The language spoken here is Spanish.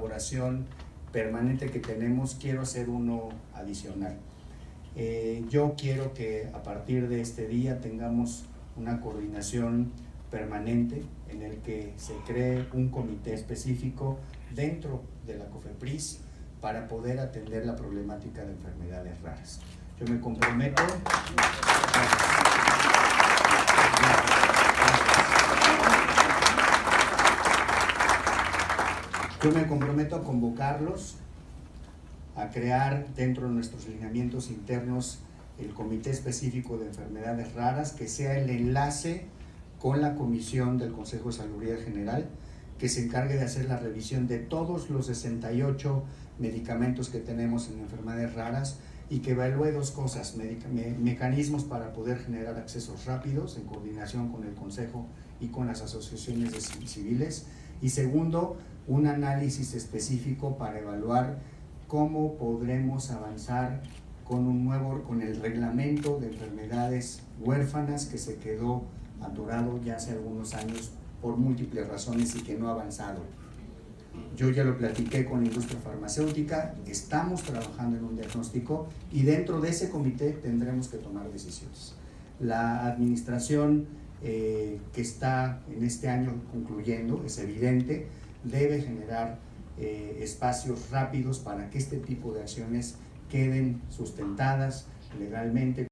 colaboración permanente que tenemos, quiero hacer uno adicional. Eh, yo quiero que a partir de este día tengamos una coordinación permanente en el que se cree un comité específico dentro de la COFEPRIS para poder atender la problemática de enfermedades raras. Yo me comprometo. Yo me comprometo a convocarlos a crear dentro de nuestros lineamientos internos el Comité Específico de Enfermedades Raras, que sea el enlace con la Comisión del Consejo de Salud General, que se encargue de hacer la revisión de todos los 68 medicamentos que tenemos en enfermedades raras y que evalúe dos cosas, me mecanismos para poder generar accesos rápidos en coordinación con el Consejo y con las asociaciones civiles y segundo, un análisis específico para evaluar cómo podremos avanzar con un nuevo, con el reglamento de enfermedades huérfanas que se quedó atorado ya hace algunos años por múltiples razones y que no ha avanzado. Yo ya lo platiqué con la industria farmacéutica, estamos trabajando en un diagnóstico y dentro de ese comité tendremos que tomar decisiones. La administración eh, que está en este año concluyendo, es evidente, debe generar eh, espacios rápidos para que este tipo de acciones queden sustentadas legalmente